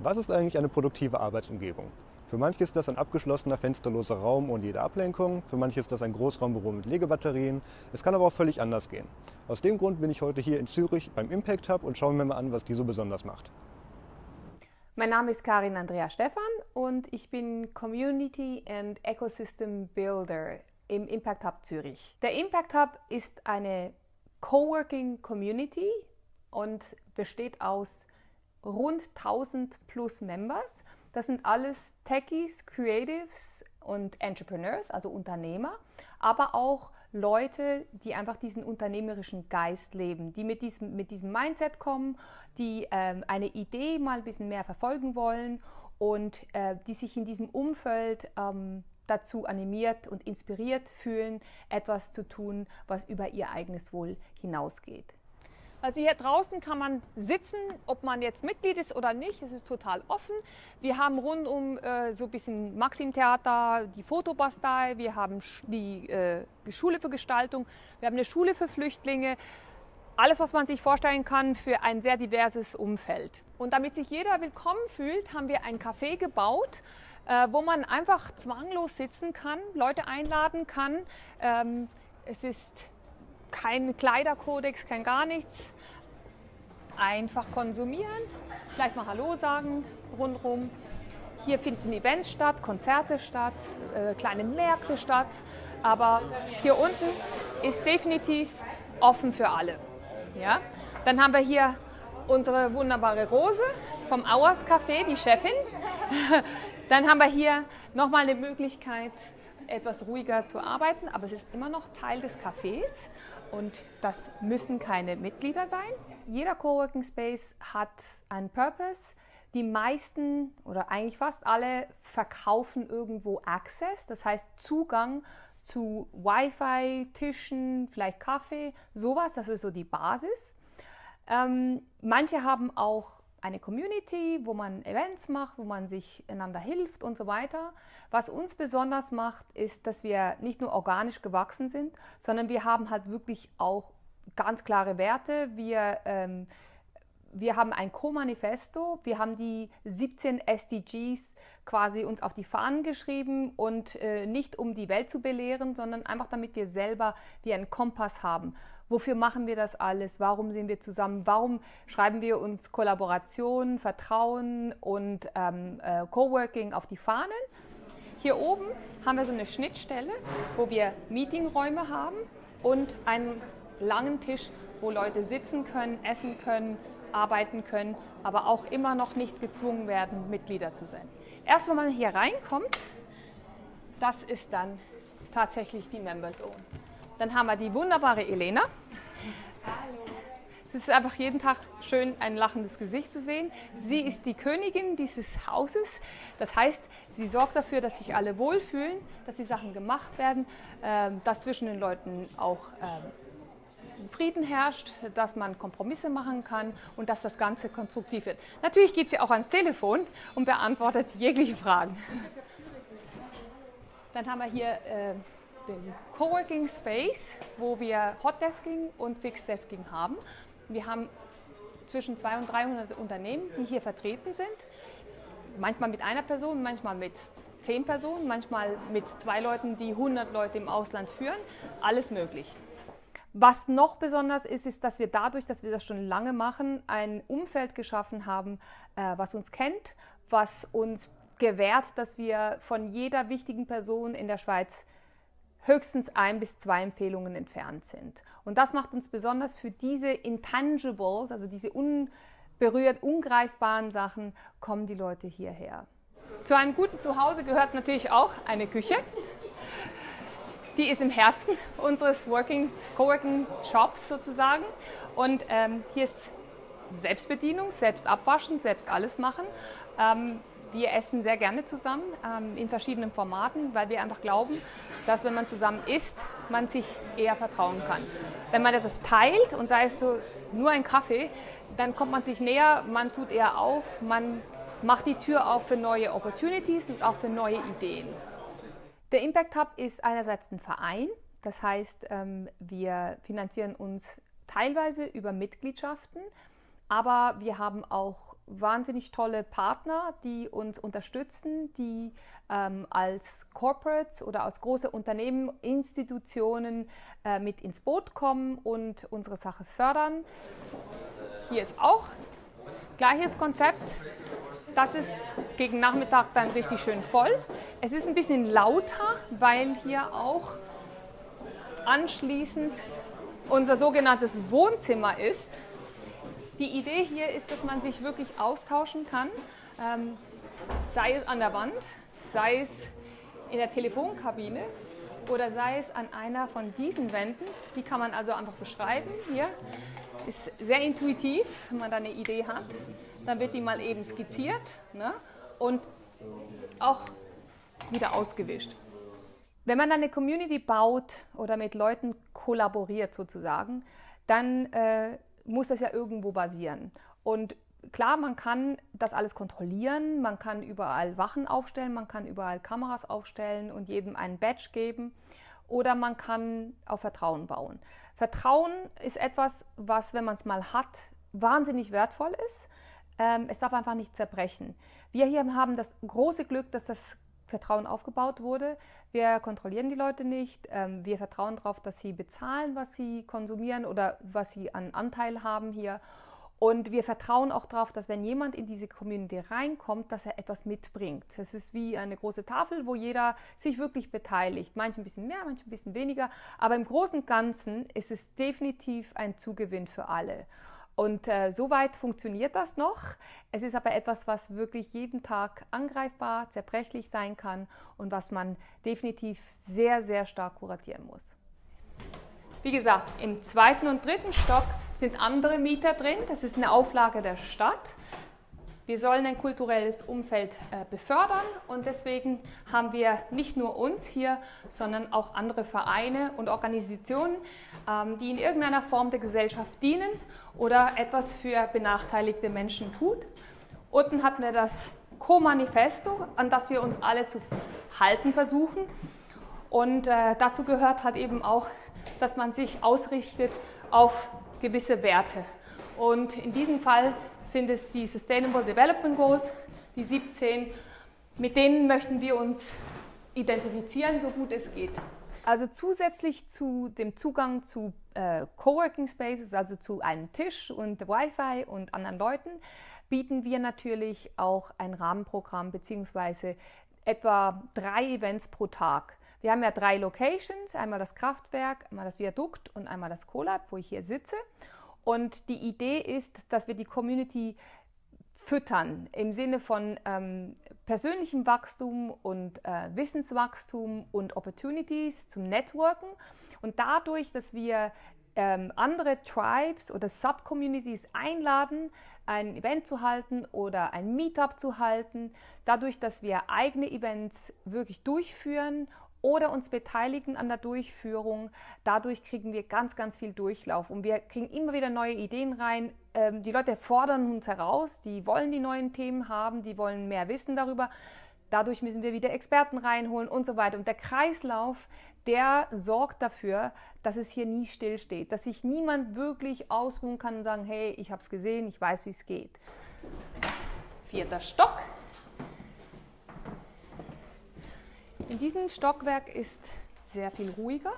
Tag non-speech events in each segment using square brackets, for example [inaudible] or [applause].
Was ist eigentlich eine produktive Arbeitsumgebung? Für manche ist das ein abgeschlossener, fensterloser Raum ohne jede Ablenkung, für manche ist das ein Großraumbüro mit Legebatterien. Es kann aber auch völlig anders gehen. Aus dem Grund bin ich heute hier in Zürich beim Impact Hub und schauen mir mal an, was die so besonders macht. Mein Name ist Karin Andrea Stephan und ich bin Community and Ecosystem Builder im Impact Hub Zürich. Der Impact Hub ist eine Coworking Community und besteht aus rund 1000 plus Members. Das sind alles Techies, Creatives und Entrepreneurs, also Unternehmer, aber auch Leute, die einfach diesen unternehmerischen Geist leben, die mit diesem, mit diesem Mindset kommen, die ähm, eine Idee mal ein bisschen mehr verfolgen wollen und äh, die sich in diesem Umfeld ähm, dazu animiert und inspiriert fühlen, etwas zu tun, was über ihr eigenes Wohl hinausgeht. Also hier draußen kann man sitzen, ob man jetzt Mitglied ist oder nicht. Es ist total offen. Wir haben rund um äh, so ein bisschen Maxim-Theater, die Fotobastei, wir haben die äh, Schule für Gestaltung, wir haben eine Schule für Flüchtlinge. Alles, was man sich vorstellen kann für ein sehr diverses Umfeld. Und damit sich jeder willkommen fühlt, haben wir ein Café gebaut, äh, wo man einfach zwanglos sitzen kann, Leute einladen kann. Ähm, es ist kein Kleiderkodex, kein gar nichts. Einfach konsumieren, vielleicht mal Hallo sagen rundherum. Hier finden Events statt, Konzerte statt, äh, kleine Märkte statt. Aber hier unten ist definitiv offen für alle. Ja? Dann haben wir hier unsere wunderbare Rose vom Auers Café, die Chefin. [laughs] Dann haben wir hier nochmal eine Möglichkeit, etwas ruhiger zu arbeiten, aber es ist immer noch Teil des Cafés und das müssen keine Mitglieder sein. Jeder Coworking Space hat einen Purpose. Die meisten oder eigentlich fast alle verkaufen irgendwo Access, das heißt Zugang zu Wi-Fi, Tischen, vielleicht Kaffee, sowas, das ist so die Basis. Ähm, manche haben auch eine Community, wo man Events macht, wo man sich einander hilft und so weiter. Was uns besonders macht, ist, dass wir nicht nur organisch gewachsen sind, sondern wir haben halt wirklich auch ganz klare Werte. Wir, ähm, wir haben ein Co-Manifesto, wir haben die 17 SDGs quasi uns auf die Fahnen geschrieben und äh, nicht um die Welt zu belehren, sondern einfach damit wir selber wie einen Kompass haben Wofür machen wir das alles? Warum sind wir zusammen? Warum schreiben wir uns Kollaboration, Vertrauen und ähm, äh, Coworking auf die Fahnen? Hier oben haben wir so eine Schnittstelle, wo wir Meetingräume haben und einen langen Tisch, wo Leute sitzen können, essen können, arbeiten können, aber auch immer noch nicht gezwungen werden, Mitglieder zu sein. Erst wenn man hier reinkommt, das ist dann tatsächlich die Member Zone. Dann haben wir die wunderbare Elena. Hallo. Es ist einfach jeden Tag schön, ein lachendes Gesicht zu sehen. Sie ist die Königin dieses Hauses. Das heißt, sie sorgt dafür, dass sich alle wohlfühlen, dass die Sachen gemacht werden, ähm, dass zwischen den Leuten auch ähm, Frieden herrscht, dass man Kompromisse machen kann und dass das Ganze konstruktiv wird. Natürlich geht sie auch ans Telefon und beantwortet jegliche Fragen. Dann haben wir hier äh, den Coworking Space, wo wir Hotdesking und Fixdesking haben. Wir haben zwischen 200 und 300 Unternehmen, die hier vertreten sind. Manchmal mit einer Person, manchmal mit zehn Personen, manchmal mit zwei Leuten, die 100 Leute im Ausland führen. Alles möglich. Was noch besonders ist, ist, dass wir dadurch, dass wir das schon lange machen, ein Umfeld geschaffen haben, äh, was uns kennt, was uns gewährt, dass wir von jeder wichtigen Person in der Schweiz höchstens ein bis zwei Empfehlungen entfernt sind. Und das macht uns besonders für diese Intangibles, also diese unberührt, ungreifbaren Sachen, kommen die Leute hierher. Zu einem guten Zuhause gehört natürlich auch eine Küche. Die ist im Herzen unseres Working, Coworking Shops sozusagen. Und ähm, hier ist Selbstbedienung, selbst abwaschen, selbst alles machen. Ähm, wir essen sehr gerne zusammen ähm, in verschiedenen Formaten, weil wir einfach glauben, dass wenn man zusammen isst, man sich eher vertrauen kann. Wenn man etwas teilt und sei es so nur ein Kaffee, dann kommt man sich näher, man tut eher auf, man macht die Tür auf für neue Opportunities und auch für neue Ideen. Der Impact Hub ist einerseits ein Verein, das heißt, ähm, wir finanzieren uns teilweise über Mitgliedschaften, aber wir haben auch wahnsinnig tolle Partner, die uns unterstützen, die ähm, als Corporates oder als große Unternehmen, Institutionen äh, mit ins Boot kommen und unsere Sache fördern. Hier ist auch gleiches Konzept. Das ist gegen Nachmittag dann richtig schön voll. Es ist ein bisschen lauter, weil hier auch anschließend unser sogenanntes Wohnzimmer ist. Die Idee hier ist, dass man sich wirklich austauschen kann, ähm, sei es an der Wand, sei es in der Telefonkabine oder sei es an einer von diesen Wänden. Die kann man also einfach beschreiben. Hier ist sehr intuitiv, wenn man da eine Idee hat. Dann wird die mal eben skizziert ne? und auch wieder ausgewischt. Wenn man eine Community baut oder mit Leuten kollaboriert sozusagen, dann äh, muss das ja irgendwo basieren. Und klar, man kann das alles kontrollieren, man kann überall Wachen aufstellen, man kann überall Kameras aufstellen und jedem einen Badge geben oder man kann auf Vertrauen bauen. Vertrauen ist etwas, was, wenn man es mal hat, wahnsinnig wertvoll ist. Ähm, es darf einfach nicht zerbrechen. Wir hier haben das große Glück, dass das Vertrauen aufgebaut wurde. Wir kontrollieren die Leute nicht. Ähm, wir vertrauen darauf, dass sie bezahlen, was sie konsumieren oder was sie an Anteil haben hier. Und wir vertrauen auch darauf, dass wenn jemand in diese Community reinkommt, dass er etwas mitbringt. Es ist wie eine große Tafel, wo jeder sich wirklich beteiligt. Manche ein bisschen mehr, manche ein bisschen weniger. Aber im Großen und Ganzen ist es definitiv ein Zugewinn für alle. Und äh, soweit funktioniert das noch. Es ist aber etwas, was wirklich jeden Tag angreifbar, zerbrechlich sein kann und was man definitiv sehr, sehr stark kuratieren muss. Wie gesagt, im zweiten und dritten Stock sind andere Mieter drin. Das ist eine Auflage der Stadt. Wir sollen ein kulturelles Umfeld äh, befördern und deswegen haben wir nicht nur uns hier, sondern auch andere Vereine und Organisationen, ähm, die in irgendeiner Form der Gesellschaft dienen oder etwas für benachteiligte Menschen tut. Unten hatten wir das Co-Manifesto, an das wir uns alle zu halten versuchen. Und äh, dazu gehört halt eben auch, dass man sich ausrichtet auf gewisse Werte. Und in diesem Fall sind es die Sustainable Development Goals, die 17. Mit denen möchten wir uns identifizieren, so gut es geht. Also zusätzlich zu dem Zugang zu äh, Coworking Spaces, also zu einem Tisch und Wi-Fi und anderen Leuten, bieten wir natürlich auch ein Rahmenprogramm bzw. etwa drei Events pro Tag. Wir haben ja drei Locations, einmal das Kraftwerk, einmal das Viadukt und einmal das Colab, wo ich hier sitze. Und die Idee ist, dass wir die Community füttern im Sinne von ähm, persönlichem Wachstum und äh, Wissenswachstum und Opportunities zum Networken. Und dadurch, dass wir ähm, andere Tribes oder Subcommunities einladen, ein Event zu halten oder ein Meetup zu halten, dadurch, dass wir eigene Events wirklich durchführen oder uns beteiligen an der Durchführung. Dadurch kriegen wir ganz, ganz viel Durchlauf und wir kriegen immer wieder neue Ideen rein. Ähm, die Leute fordern uns heraus, die wollen die neuen Themen haben, die wollen mehr wissen darüber. Dadurch müssen wir wieder Experten reinholen und so weiter. Und der Kreislauf, der sorgt dafür, dass es hier nie stillsteht, dass sich niemand wirklich ausruhen kann und sagen, hey, ich habe es gesehen, ich weiß, wie es geht. Vierter Stock. In diesem Stockwerk ist sehr viel ruhiger.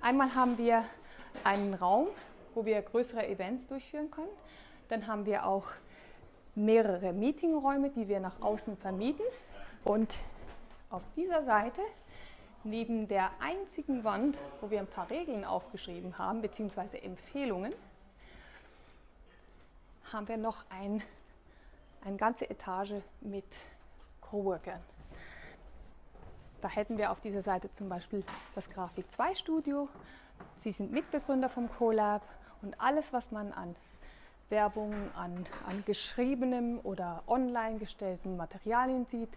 Einmal haben wir einen Raum, wo wir größere Events durchführen können. Dann haben wir auch mehrere Meetingräume, die wir nach außen vermieten. Und auf dieser Seite, neben der einzigen Wand, wo wir ein paar Regeln aufgeschrieben haben, beziehungsweise Empfehlungen, haben wir noch ein, eine ganze Etage mit Coworkern. Da hätten wir auf dieser Seite zum Beispiel das Grafik 2 Studio. Sie sind Mitbegründer vom CoLab und alles, was man an Werbung, an, an geschriebenem oder online gestellten Materialien sieht,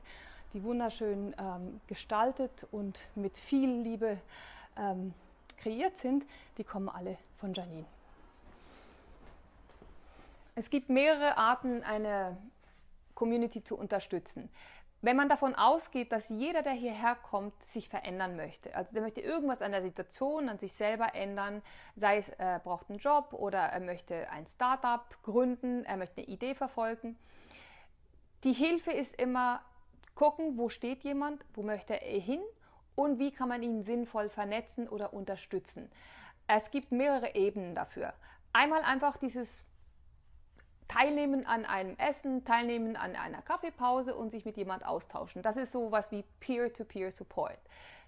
die wunderschön ähm, gestaltet und mit viel Liebe ähm, kreiert sind, die kommen alle von Janine. Es gibt mehrere Arten, eine Community zu unterstützen. Wenn man davon ausgeht, dass jeder, der hierher kommt, sich verändern möchte, also der möchte irgendwas an der Situation, an sich selber ändern, sei es er braucht einen Job oder er möchte ein Startup gründen, er möchte eine Idee verfolgen. Die Hilfe ist immer gucken, wo steht jemand, wo möchte er hin und wie kann man ihn sinnvoll vernetzen oder unterstützen. Es gibt mehrere Ebenen dafür. Einmal einfach dieses Teilnehmen an einem Essen, teilnehmen an einer Kaffeepause und sich mit jemand austauschen. Das ist so was wie Peer-to-Peer-Support.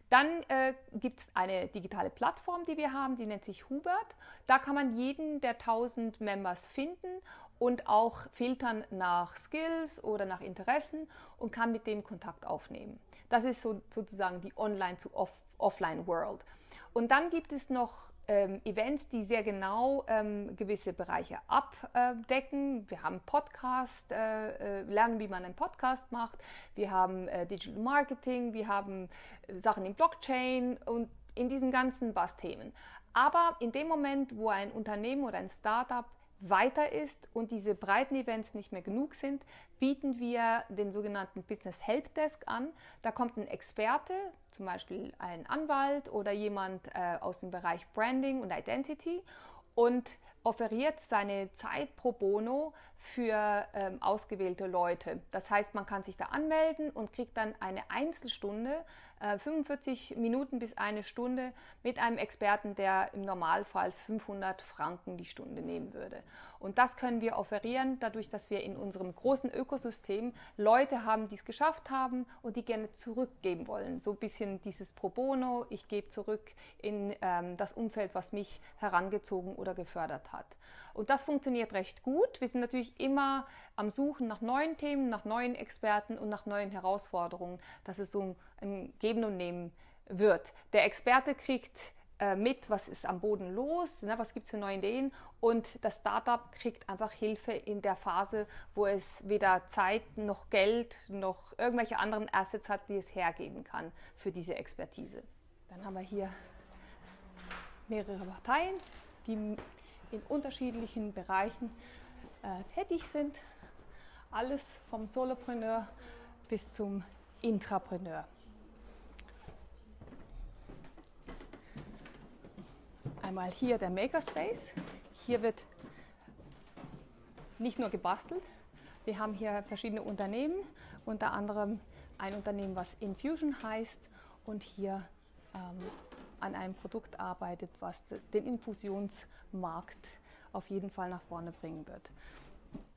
Dann äh, gibt es eine digitale Plattform, die wir haben, die nennt sich Hubert. Da kann man jeden der 1000 Members finden und auch filtern nach Skills oder nach Interessen und kann mit dem Kontakt aufnehmen. Das ist so, sozusagen die Online- zu Off Offline-World. Und dann gibt es noch ähm, Events, die sehr genau ähm, gewisse Bereiche abdecken. Wir haben Podcast, äh, äh, lernen, wie man einen Podcast macht. Wir haben äh, Digital Marketing, wir haben äh, Sachen in Blockchain und in diesen ganzen Bass-Themen. Aber in dem Moment, wo ein Unternehmen oder ein Startup weiter ist und diese breiten Events nicht mehr genug sind, bieten wir den sogenannten Business Help Desk an. Da kommt ein Experte, zum Beispiel ein Anwalt oder jemand äh, aus dem Bereich Branding und Identity und offeriert seine Zeit pro bono für ähm, ausgewählte Leute. Das heißt, man kann sich da anmelden und kriegt dann eine Einzelstunde, äh, 45 Minuten bis eine Stunde mit einem Experten, der im Normalfall 500 Franken die Stunde nehmen würde. Und das können wir offerieren, dadurch, dass wir in unserem großen Ökosystem Leute haben, die es geschafft haben und die gerne zurückgeben wollen. So ein bisschen dieses Pro Bono, ich gebe zurück in ähm, das Umfeld, was mich herangezogen oder gefördert hat. Und das funktioniert recht gut. Wir sind natürlich immer am Suchen nach neuen Themen, nach neuen Experten und nach neuen Herausforderungen, dass es so ein Geben und Nehmen wird. Der Experte kriegt äh, mit, was ist am Boden los, ne, was gibt es für neue Ideen und das Startup kriegt einfach Hilfe in der Phase, wo es weder Zeit noch Geld noch irgendwelche anderen Assets hat, die es hergeben kann für diese Expertise. Dann haben wir hier mehrere Parteien, die in unterschiedlichen Bereichen äh, tätig sind. Alles vom Solopreneur bis zum Intrapreneur. Einmal hier der Makerspace. Hier wird nicht nur gebastelt, wir haben hier verschiedene Unternehmen, unter anderem ein Unternehmen, was Infusion heißt und hier ähm, an einem Produkt arbeitet, was den Infusionsmarkt auf jeden Fall nach vorne bringen wird.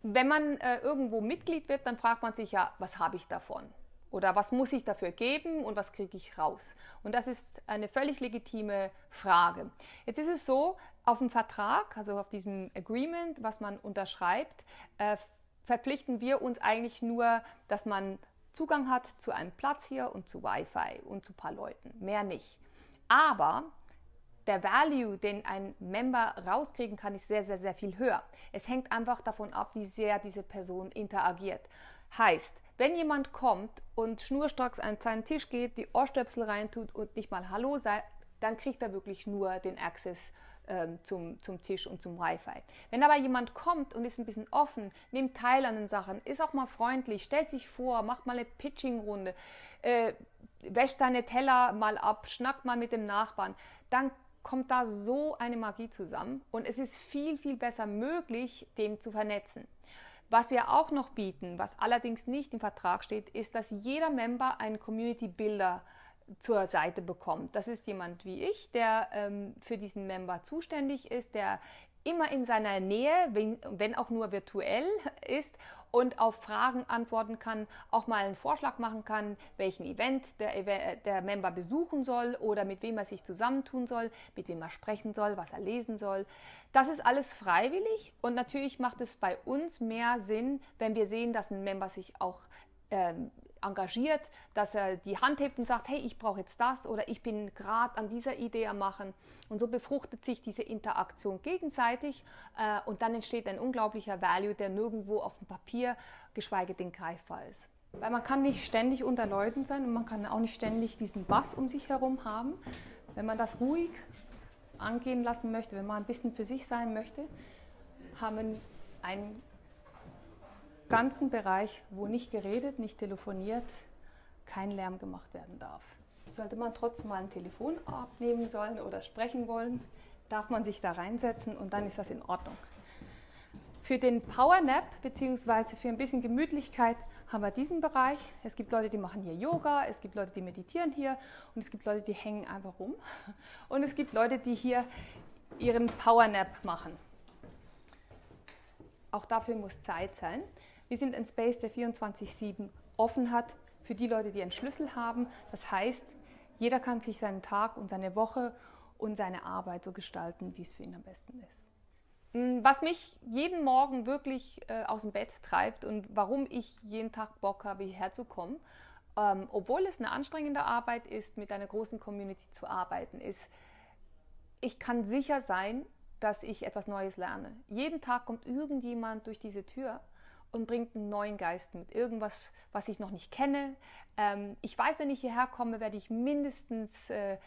Wenn man äh, irgendwo Mitglied wird, dann fragt man sich ja, was habe ich davon? Oder was muss ich dafür geben und was kriege ich raus? Und das ist eine völlig legitime Frage. Jetzt ist es so, auf dem Vertrag, also auf diesem Agreement, was man unterschreibt, äh, verpflichten wir uns eigentlich nur, dass man Zugang hat zu einem Platz hier und zu Wi-Fi und zu ein paar Leuten. Mehr nicht. Aber der Value, den ein Member rauskriegen kann, ist sehr, sehr, sehr viel höher. Es hängt einfach davon ab, wie sehr diese Person interagiert. Heißt, wenn jemand kommt und schnurstracks an seinen Tisch geht, die Ohrstöpsel reintut und nicht mal Hallo sagt, dann kriegt er wirklich nur den Access ähm, zum, zum Tisch und zum Wi-Fi. Wenn aber jemand kommt und ist ein bisschen offen, nimmt teil an den Sachen, ist auch mal freundlich, stellt sich vor, macht mal eine Pitching-Runde, äh, wäscht seine Teller mal ab, schnackt mal mit dem Nachbarn, dann kommt da so eine Magie zusammen und es ist viel, viel besser möglich, dem zu vernetzen. Was wir auch noch bieten, was allerdings nicht im Vertrag steht, ist, dass jeder Member einen Community Builder zur Seite bekommt. Das ist jemand wie ich, der ähm, für diesen Member zuständig ist, der immer in seiner Nähe, wenn, wenn auch nur virtuell [laughs] ist und auf Fragen antworten kann, auch mal einen Vorschlag machen kann, welchen Event der, der Member besuchen soll oder mit wem er sich zusammentun soll, mit wem er sprechen soll, was er lesen soll. Das ist alles freiwillig und natürlich macht es bei uns mehr Sinn, wenn wir sehen, dass ein Member sich auch ähm, engagiert, dass er die Hand hebt und sagt, hey, ich brauche jetzt das oder ich bin gerade an dieser Idee am Machen. Und so befruchtet sich diese Interaktion gegenseitig äh, und dann entsteht ein unglaublicher Value, der nirgendwo auf dem Papier, geschweige denn greifbar ist. Weil man kann nicht ständig unter Leuten sein und man kann auch nicht ständig diesen Bass um sich herum haben. Wenn man das ruhig angehen lassen möchte, wenn man ein bisschen für sich sein möchte, haben wir ein ganzen Bereich, wo nicht geredet, nicht telefoniert, kein Lärm gemacht werden darf. Sollte man trotzdem mal ein Telefon abnehmen sollen oder sprechen wollen, darf man sich da reinsetzen und dann ist das in Ordnung. Für den Power Nap bzw. für ein bisschen Gemütlichkeit haben wir diesen Bereich. Es gibt Leute, die machen hier Yoga, es gibt Leute, die meditieren hier und es gibt Leute, die hängen einfach rum. Und es gibt Leute, die hier ihren Power Nap machen. Auch dafür muss Zeit sein. Wir sind ein Space, der 24-7 offen hat für die Leute, die einen Schlüssel haben. Das heißt, jeder kann sich seinen Tag und seine Woche und seine Arbeit so gestalten, wie es für ihn am besten ist. Mm, was mich jeden Morgen wirklich äh, aus dem Bett treibt und warum ich jeden Tag Bock habe, hierher zu kommen, ähm, obwohl es eine anstrengende Arbeit ist, mit einer großen Community zu arbeiten, ist, ich kann sicher sein, dass ich etwas Neues lerne. Jeden Tag kommt irgendjemand durch diese Tür und bringt einen neuen Geist mit. Irgendwas, was ich noch nicht kenne. Ähm, ich weiß, wenn ich hierher komme, werde ich mindestens äh,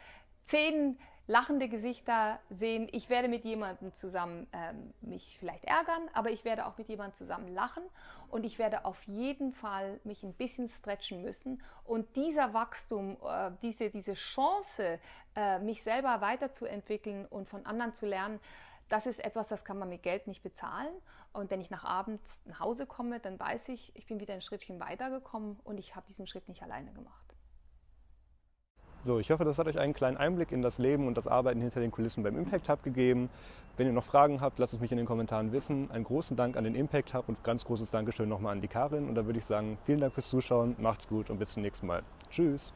zehn lachende Gesichter sehen. Ich werde mit jemandem zusammen ähm, mich vielleicht ärgern, aber ich werde auch mit jemandem zusammen lachen und ich werde auf jeden Fall mich ein bisschen stretchen müssen. Und dieser Wachstum, äh, diese, diese Chance, äh, mich selber weiterzuentwickeln und von anderen zu lernen, das ist etwas, das kann man mit Geld nicht bezahlen. Und wenn ich nach abends nach Hause komme, dann weiß ich, ich bin wieder ein Schrittchen weitergekommen und ich habe diesen Schritt nicht alleine gemacht. So, ich hoffe, das hat euch einen kleinen Einblick in das Leben und das Arbeiten hinter den Kulissen beim Impact Hub gegeben. Wenn ihr noch Fragen habt, lasst es mich in den Kommentaren wissen. Einen großen Dank an den Impact Hub und ganz großes Dankeschön nochmal an die Karin. Und da würde ich sagen, vielen Dank fürs Zuschauen, macht's gut und bis zum nächsten Mal. Tschüss!